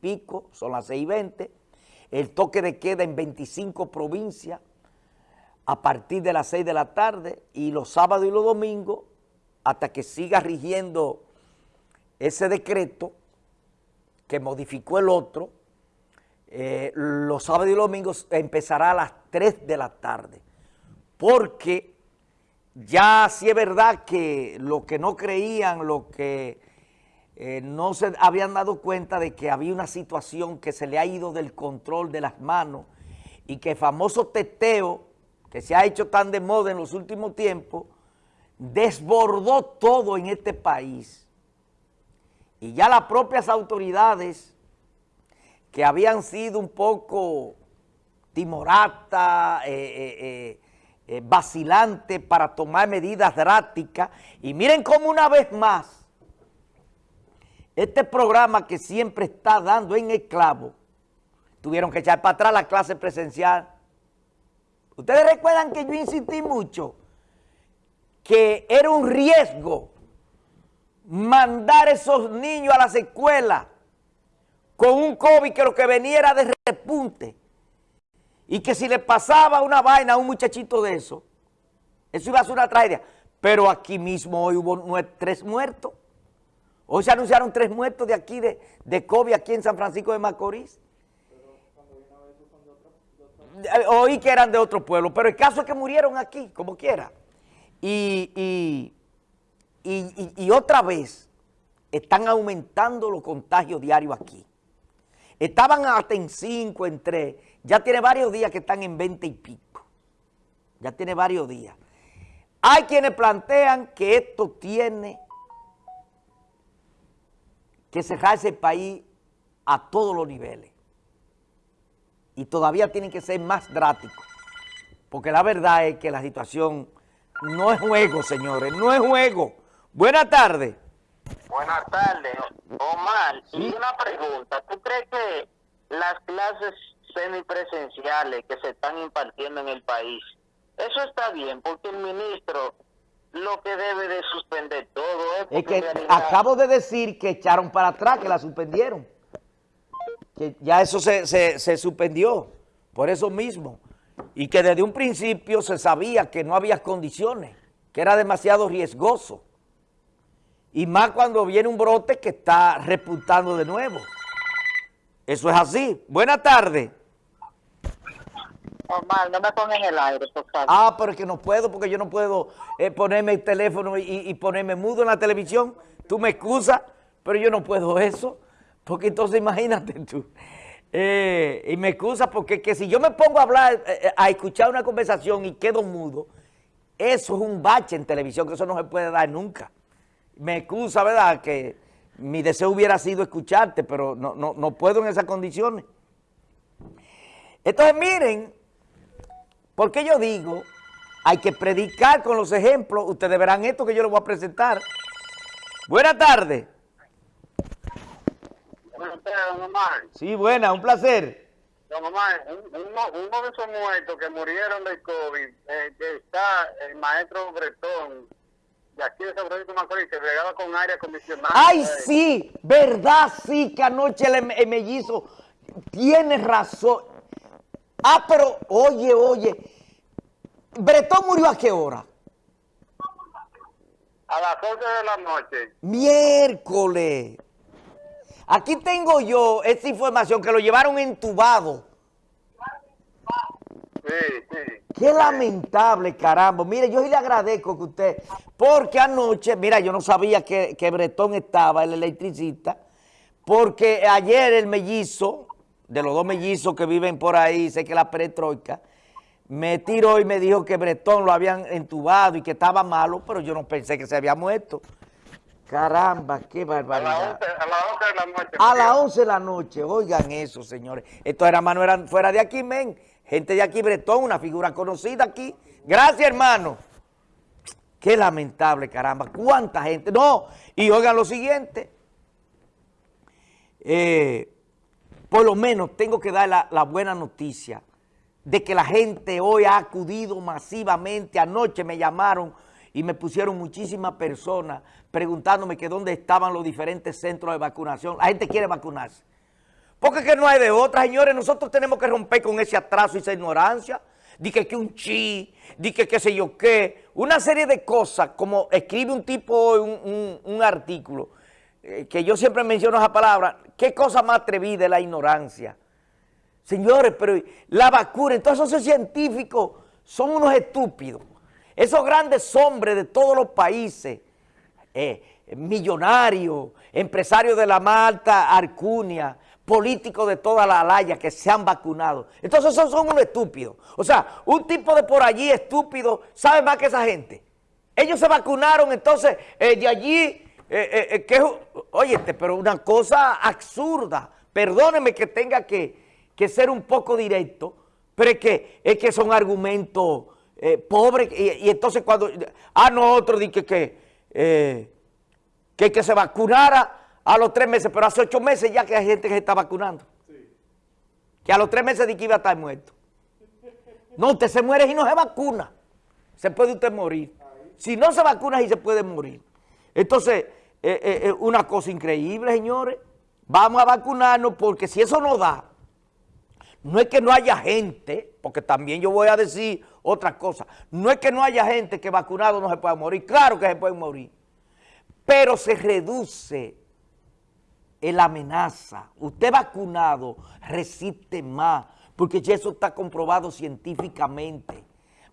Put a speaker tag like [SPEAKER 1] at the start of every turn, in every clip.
[SPEAKER 1] pico, son las seis y veinte, el toque de queda en 25 provincias a partir de las seis de la tarde y los sábados y los domingos hasta que siga rigiendo ese decreto que modificó el otro, eh, los sábados y los domingos empezará a las 3 de la tarde, porque ya sí es verdad que lo que no creían, lo que eh, no se habían dado cuenta de que había una situación que se le ha ido del control de las manos y que el famoso teteo que se ha hecho tan de moda en los últimos tiempos, desbordó todo en este país. Y ya las propias autoridades que habían sido un poco timoratas, eh, eh, eh, vacilantes para tomar medidas drásticas, y miren cómo una vez más, este programa que siempre está dando en el clavo, tuvieron que echar para atrás la clase presencial. Ustedes recuerdan que yo insistí mucho que era un riesgo mandar esos niños a las escuelas con un COVID que lo que venía era de repunte y que si le pasaba una vaina a un muchachito de eso, eso iba a ser una tragedia. Pero aquí mismo hoy hubo tres muertos. Hoy se anunciaron tres muertos de aquí, de, de COVID, aquí en San Francisco de Macorís. Eh, oí que eran de otro pueblo, pero el caso es que murieron aquí, como quiera. Y, y, otra vez están aumentando los contagios diarios aquí. Estaban hasta en 5, en 3, ya tiene varios días que están en 20 y pico. Ya tiene varios días. Hay quienes plantean que esto tiene que cerrarse el país a todos los niveles. Y todavía tienen que ser más drásticos. Porque la verdad es que la situación no es juego, señores, no es juego. Buenas tardes.
[SPEAKER 2] Buenas tardes, Omar. Y una pregunta, ¿tú crees que las clases semipresenciales que se están impartiendo en el país, eso está bien? Porque el ministro lo que debe de suspender todo
[SPEAKER 1] es... Es que acabo de decir que echaron para atrás, que la suspendieron. Que ya eso se, se, se suspendió, por eso mismo y que desde un principio se sabía que no había condiciones, que era demasiado riesgoso. Y más cuando viene un brote que está reputando de nuevo. Eso es así. Buenas tardes.
[SPEAKER 2] No me pongas el aire.
[SPEAKER 1] Ah, pero es que no puedo, porque yo no puedo eh, ponerme el teléfono y, y, ponerme mudo en la televisión. Tú me excusas, pero yo no puedo eso, porque entonces imagínate tú. Eh, y me excusa porque que si yo me pongo a hablar, eh, a escuchar una conversación y quedo mudo, eso es un bache en televisión, que eso no se puede dar nunca. Me excusa, ¿verdad?, que mi deseo hubiera sido escucharte, pero no, no, no puedo en esas condiciones. Entonces, miren, porque yo digo, hay que predicar con los ejemplos. Ustedes verán esto que yo les voy a presentar. Buenas tardes.
[SPEAKER 2] don Omar.
[SPEAKER 1] Sí, buena, un placer.
[SPEAKER 2] Don Omar, uno de esos muertos que murieron del COVID, eh, está el maestro Bretón, de aquí de San Francisco Macorís, que bregaba con aire acondicionado.
[SPEAKER 1] ¡Ay, sí! ¿Verdad, sí, que anoche el, mellizo tiene razón? Ah, pero, oye, oye, ¿Bretón murió a qué hora?
[SPEAKER 2] A las 11 de la noche.
[SPEAKER 1] Miércoles. Aquí tengo yo esta información que lo llevaron entubado.
[SPEAKER 2] Sí, sí.
[SPEAKER 1] Qué lamentable, caramba. Mire, yo le agradezco que usted, porque anoche, mira, yo no sabía que, que Bretón estaba, el electricista, porque ayer el mellizo, de los dos mellizos que viven por ahí, sé que la perestroika, me tiró y me dijo que Bretón lo habían entubado y que estaba malo, pero yo no pensé que se había muerto. Caramba, qué barbaridad.
[SPEAKER 2] A las 11 de la noche.
[SPEAKER 1] A las 11 de la noche, oigan eso, señores. Estos hermanos eran fuera de aquí, men. Gente de aquí, Bretón, una figura conocida aquí. Gracias, hermano. Qué lamentable, caramba. ¿Cuánta gente? No, y oigan lo siguiente. Eh, por lo menos tengo que dar la, buena noticia de que la gente hoy ha acudido masivamente. Anoche me llamaron y me pusieron muchísimas personas preguntándome que dónde estaban los diferentes centros de vacunación. La gente quiere vacunarse. Porque que no hay de otra, señores. Nosotros tenemos que romper con ese atraso y esa ignorancia. Di que, un chi, di que qué sé yo qué. Una serie de cosas, como escribe un tipo un, un, artículo, eh, que yo siempre menciono esa palabra, qué cosa más atrevida es la ignorancia. Señores, pero la vacuna, entonces esos científicos son unos estúpidos. Esos grandes hombres de todos los países, eh, millonarios, empresarios de la Malta, Arcunia, políticos de toda la alaya que se han vacunado. Entonces esos son unos estúpidos. O sea, un tipo de por allí estúpido sabe más que esa gente. Ellos se vacunaron, entonces eh, de allí, eh, eh, que, oye, pero una cosa absurda. Perdóneme que tenga que, ser un poco directo, pero es que, es que son argumentos pobres. Y, entonces cuando, ah, no, otro dice que, que, que se vacunara a los tres meses, pero hace ocho meses ya que hay gente que se está vacunando. Que a los tres meses de que iba a estar muerto. No, usted se muere y no se vacuna. Se puede usted morir. Si no se vacuna, y se puede morir. Entonces, eh, eh, eh, una cosa increíble, señores. Vamos a vacunarnos porque si eso no da, no es que no haya gente, porque también yo voy a decir otra cosa, no es que no haya gente que vacunado no se pueda morir, claro que se puede morir, pero se reduce la amenaza. Usted vacunado resiste más, porque ya eso está comprobado científicamente.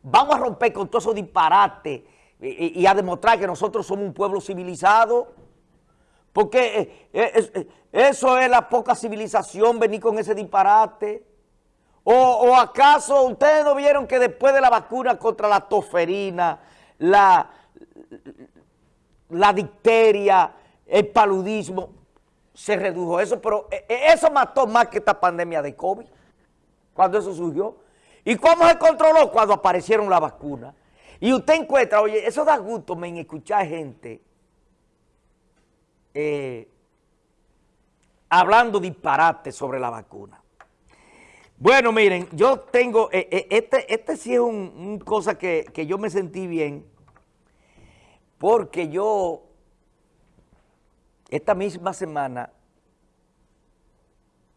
[SPEAKER 1] Vamos a romper con todo esos disparates y, a demostrar que nosotros somos un pueblo civilizado, porque eh, eh, eh, eso es la poca civilización, venir con ese disparate. O, acaso ustedes no vieron que después de la vacuna contra la toferina, la, la dicteria, el paludismo, se redujo eso, pero eso mató más que esta pandemia de COVID, cuando eso surgió. ¿Y cómo se controló? Cuando aparecieron las vacunas. Y usted encuentra, oye, eso da gusto me, en escuchar gente eh, hablando disparate sobre la vacuna. Bueno, miren, yo tengo, este, este sí es un, cosa que, que yo me sentí bien, porque yo esta misma semana,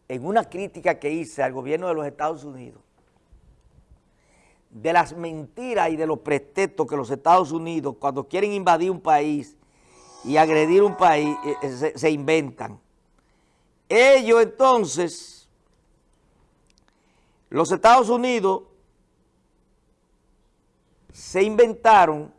[SPEAKER 1] en una crítica que hice al gobierno de los Estados Unidos, de las mentiras y de los pretextos que los Estados Unidos, cuando quieren invadir un país y agredir un país, eh, eh, se, inventan. Ellos entonces, los Estados Unidos, se inventaron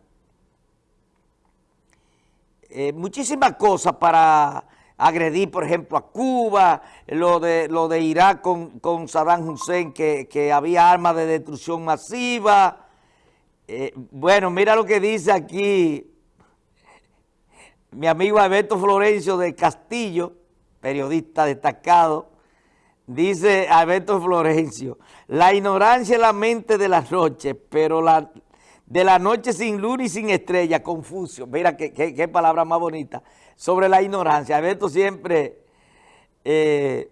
[SPEAKER 1] eh, muchísimas cosas para agredir, por ejemplo, a Cuba, lo de, lo de Irak con, Saddam Hussein, que, había armas de destrucción masiva. Eh, bueno, mira lo que dice aquí mi amigo Alberto Florencio de Castillo, periodista destacado, dice Alberto Florencio, la ignorancia es la mente de las noches, pero la, de la noche sin luna y sin estrella, Confucio. Mira qué, palabra más bonita. Sobre la ignorancia. Alberto siempre, eh,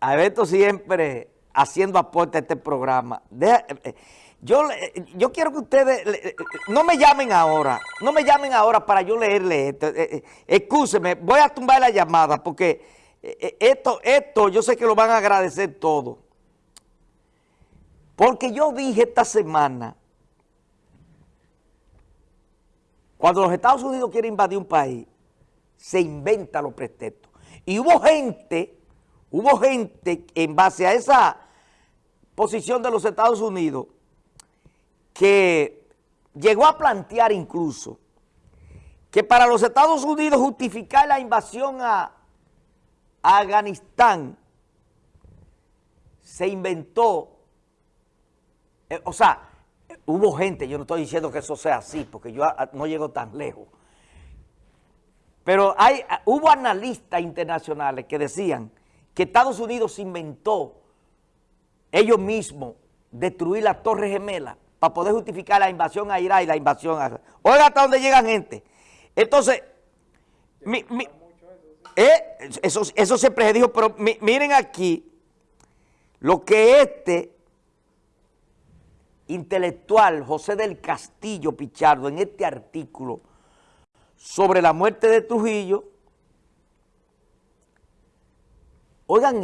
[SPEAKER 1] Alberto siempre haciendo aporte a este programa. Eh, yo, yo quiero que ustedes, no me llamen ahora, no me llamen ahora para yo leerle esto. Eh, eh voy a tumbar la llamada porque esto, esto yo sé que lo van a agradecer todos. Porque yo dije esta semana, cuando los Estados Unidos quieren invadir un país, se inventa los pretextos. Y hubo gente, hubo gente en base a esa posición de los Estados Unidos que llegó a plantear incluso que para los Estados Unidos justificar la invasión a, a Afganistán se inventó eh, o sea, hubo gente, yo no estoy diciendo que eso sea así, porque yo no llego tan lejos. Pero hay, hubo analistas internacionales que decían que Estados Unidos inventó ellos mismos destruir la Torre Gemela para poder justificar la invasión a Irak y la invasión a... Oiga hasta dónde llegan gente. Entonces, eh, eso siempre se dijo, pero miren aquí lo que este intelectual José del Castillo Pichardo en este artículo sobre la muerte de Trujillo. Oigan